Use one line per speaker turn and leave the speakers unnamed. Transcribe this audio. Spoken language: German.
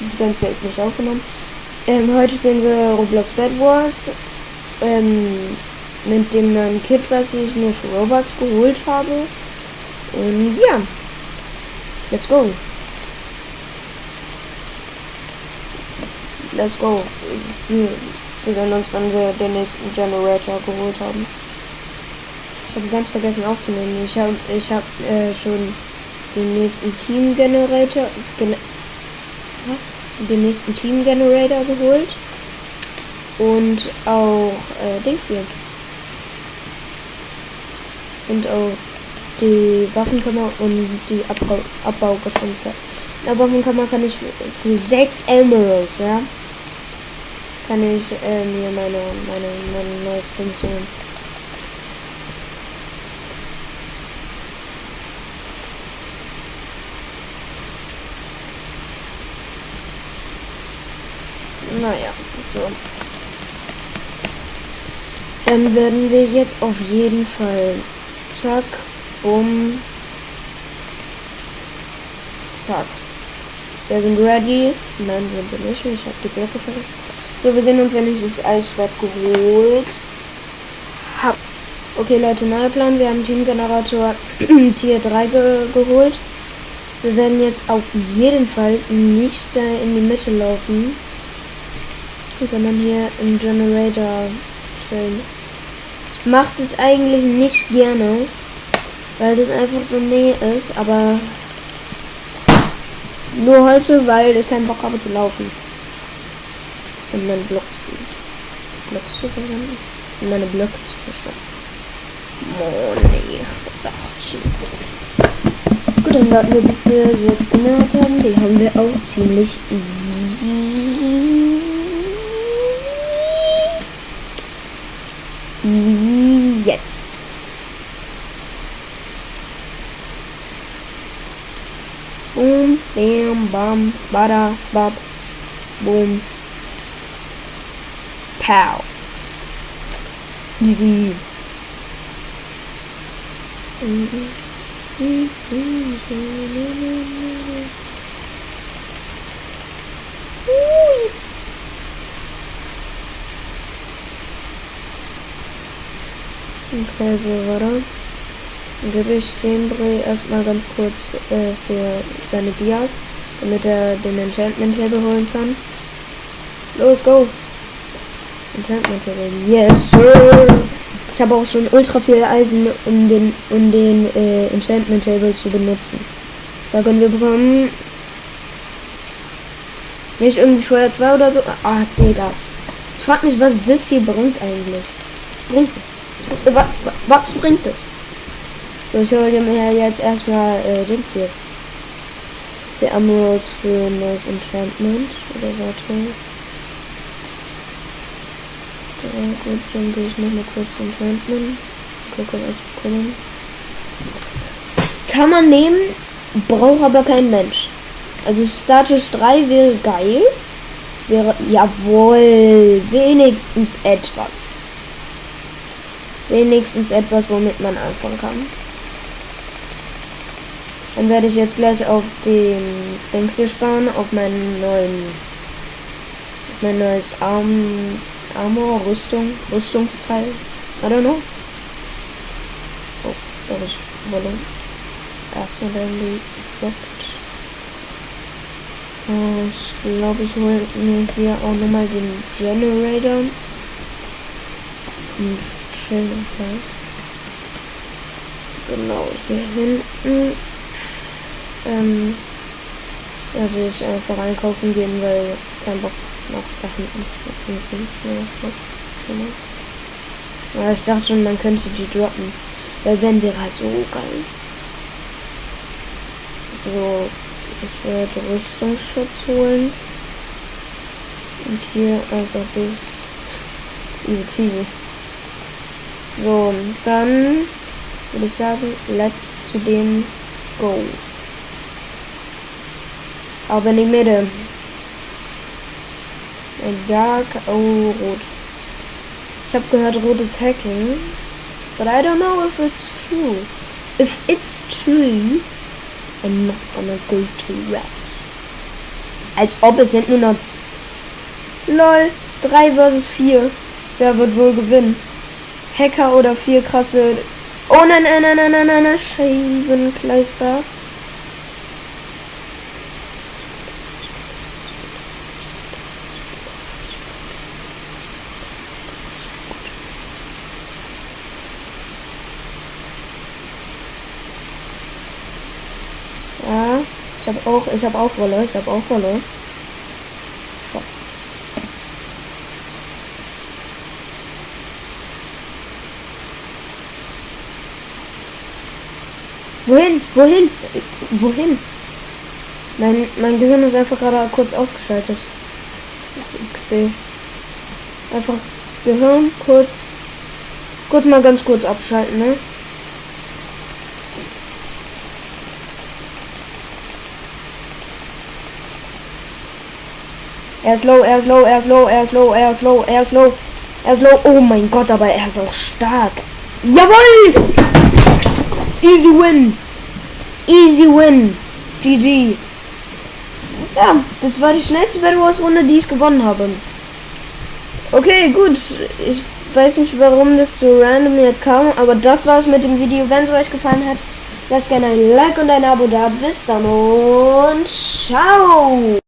Die ganze Zeit nicht aufgenommen. Ähm, heute spielen wir Roblox Bad Wars. Ähm, mit dem neuen Kit, was ich mir für Robux geholt habe. Und ja. Let's go. Let's go. Wir, sehen uns, wenn wir den nächsten Generator geholt haben. Ich habe ganz vergessen aufzunehmen. Ich habe ich hab, äh, schon den nächsten Team Generator. Gen was? Den nächsten Team Generator geholt. Und auch äh, Dings hier. Und auch die Waffenkammer und die Abbau Abbaugeschwindigkeit. In der Waffenkammer kann ich für 6 Emeralds, ja, kann ich äh, mir meine, meine, meine neues Ding holen. Naja, so. Dann werden wir jetzt auf jeden Fall zack, um zack. Wir sind ready. Nein, sind wir nicht. Ich habe die Blöcke vergessen. So, wir sehen uns, wenn ich das Eisschwert geholt hab. Okay, Leute, neuer Plan. Wir haben Teamgenerator Tier 3 ge geholt. Wir werden jetzt auf jeden Fall nicht da in die Mitte laufen sondern hier im Generator chillen. Ich mache das eigentlich nicht gerne, weil das einfach so näher ist, aber nur heute, weil ich keinen Bock habe zu laufen. Und meine Blocks, Blocks zu verwenden. Und meine Blöcke zu verschwenden. Oh nee, Gut, dann warten wir, bis wir sechs Inhalt haben. Die haben wir auch ziemlich easy. Jetzt. Boom, bam, bam, bada, bab, boom. Pow. Easy. Sweet dreams. Okay, so, warte. Dann gebe ich dem Bray erstmal ganz kurz äh, für seine Dias, damit er den Enchantment Table holen kann. Los, go! Enchantment Table. Yes, sir! Ich habe auch schon ultra viel Eisen, um den, um den äh, Enchantment Table zu benutzen. So, können wir bekommen. Nicht irgendwie Feuer 2 oder so. Ah, Digga. Ich frag mich, was das hier bringt eigentlich. Was bringt es? Was, was bringt es? So, ich hole mir jetzt erstmal äh, Dings hier. Die Emeralds für ein neues Enchantment. Oder warte. Ja, gut, dann gehe ich noch mal kurz Enchantment. Gucke, was bekommen. Kann man nehmen, braucht aber kein Mensch. Also Status 3 wäre geil. Wäre, jawohl, wenigstens etwas wenigstens etwas, womit man anfangen kann. Dann werde ich jetzt gleich auf den Dings hier sparen, auf meinen neuen, mein neues Arm, Armor, Rüstung, Rüstungsteil. I don't know. Oh, da habe ich Wolle. Erstmal die Effekt. Oh, ich glaube, ich hole mir hier auch nochmal den Generator. Und chillen Teil. Genau, hier hinten. Ähm, da will ich einfach einkaufen gehen, weil kein Bock nach da hinten Ja, ich dachte schon, man könnte die droppen. Weil dann wäre halt so geil. So, ich werde Rüstungsschutz holen. Und hier einfach das. Diese Krise. So, dann würde ich sagen, let's zu dem Go. Aber in die Mitte. Ja, oh, rot. Ich habe gehört, rot ist Hacking. But I don't know if it's true. If it's true, I'm not gonna go to red. Als ob es sind nur noch. LOL. 3 versus 4. Wer wird wohl gewinnen? Hacker oder vier krasse. Oh nein, nein, nein, nein, nein, nein, nein. Scheibenkleister. Ja, ich habe auch, ich habe auch Wolle, ich habe auch Wolle. Wohin? Wohin? Wohin? Mein, mein Gehirn ist einfach gerade kurz ausgeschaltet. XD. Einfach Gehirn kurz. Kurz mal ganz kurz abschalten, ne? Er ist low, er ist low, er ist low, er ist low, er ist low, er ist low, er ist low. Oh mein Gott, aber er ist auch stark. Jawohl! Easy win. Easy win. GG. Ja, das war die schnellste Battle Wars Runde, die ich gewonnen habe. Okay, gut. Ich weiß nicht, warum das so random jetzt kam, aber das war es mit dem Video. Wenn es euch gefallen hat, lasst gerne ein Like und ein Abo da. Bis dann und ciao!